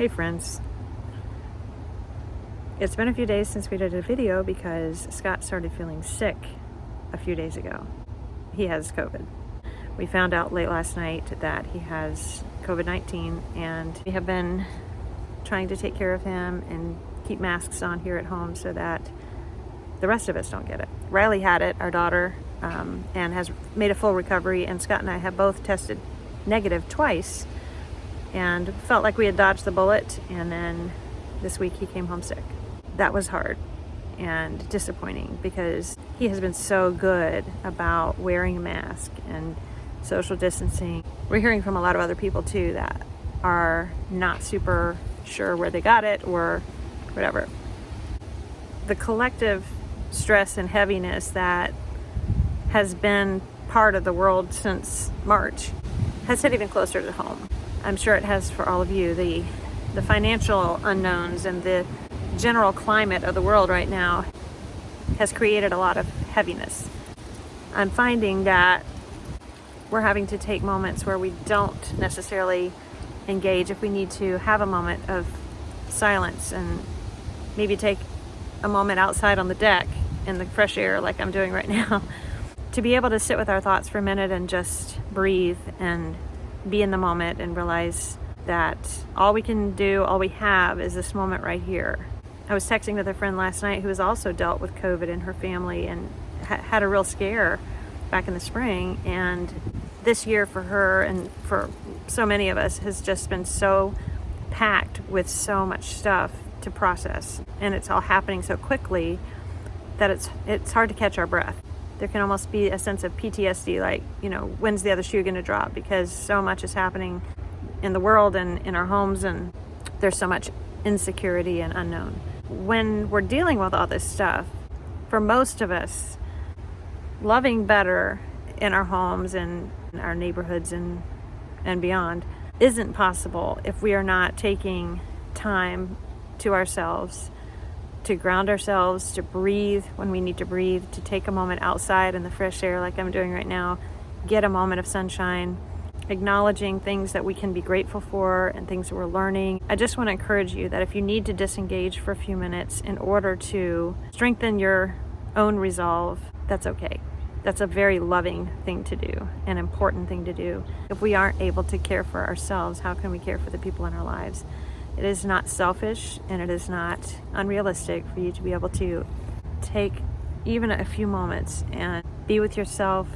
Hey friends. It's been a few days since we did a video because Scott started feeling sick a few days ago. He has COVID. We found out late last night that he has COVID-19 and we have been trying to take care of him and keep masks on here at home so that the rest of us don't get it. Riley had it, our daughter, um, and has made a full recovery and Scott and I have both tested negative twice and felt like we had dodged the bullet and then this week he came home sick. That was hard and disappointing because he has been so good about wearing a mask and social distancing. We're hearing from a lot of other people too that are not super sure where they got it or whatever. The collective stress and heaviness that has been part of the world since March has hit even closer to home. I'm sure it has for all of you. The, the financial unknowns and the general climate of the world right now has created a lot of heaviness. I'm finding that we're having to take moments where we don't necessarily engage if we need to have a moment of silence and maybe take a moment outside on the deck in the fresh air like I'm doing right now to be able to sit with our thoughts for a minute and just breathe and be in the moment and realize that all we can do, all we have is this moment right here. I was texting with a friend last night who has also dealt with COVID in her family and ha had a real scare back in the spring. And this year for her and for so many of us has just been so packed with so much stuff to process. And it's all happening so quickly that it's, it's hard to catch our breath there can almost be a sense of PTSD, like, you know, when's the other shoe going to drop? Because so much is happening in the world and in our homes, and there's so much insecurity and unknown. When we're dealing with all this stuff, for most of us, loving better in our homes and our neighborhoods and, and beyond isn't possible if we are not taking time to ourselves to ground ourselves, to breathe when we need to breathe, to take a moment outside in the fresh air like I'm doing right now, get a moment of sunshine, acknowledging things that we can be grateful for and things that we're learning. I just want to encourage you that if you need to disengage for a few minutes in order to strengthen your own resolve, that's okay. That's a very loving thing to do, an important thing to do. If we aren't able to care for ourselves, how can we care for the people in our lives? It is not selfish and it is not unrealistic for you to be able to take even a few moments and be with yourself,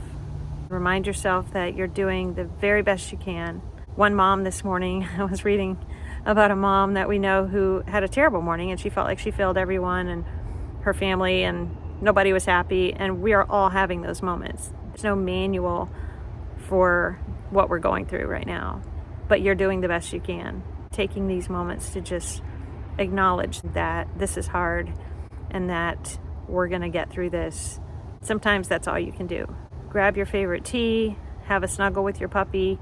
remind yourself that you're doing the very best you can. One mom this morning, I was reading about a mom that we know who had a terrible morning and she felt like she failed everyone and her family and nobody was happy and we are all having those moments. There's no manual for what we're going through right now, but you're doing the best you can taking these moments to just acknowledge that this is hard and that we're gonna get through this. Sometimes that's all you can do. Grab your favorite tea, have a snuggle with your puppy,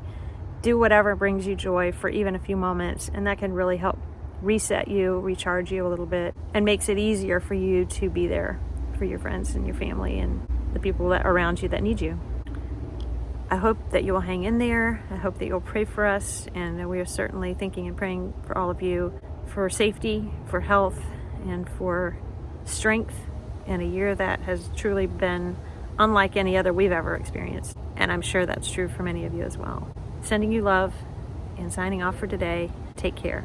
do whatever brings you joy for even a few moments and that can really help reset you, recharge you a little bit and makes it easier for you to be there for your friends and your family and the people that around you that need you. I hope that you will hang in there. I hope that you'll pray for us. And we are certainly thinking and praying for all of you for safety, for health, and for strength in a year that has truly been unlike any other we've ever experienced. And I'm sure that's true for many of you as well. Sending you love and signing off for today. Take care.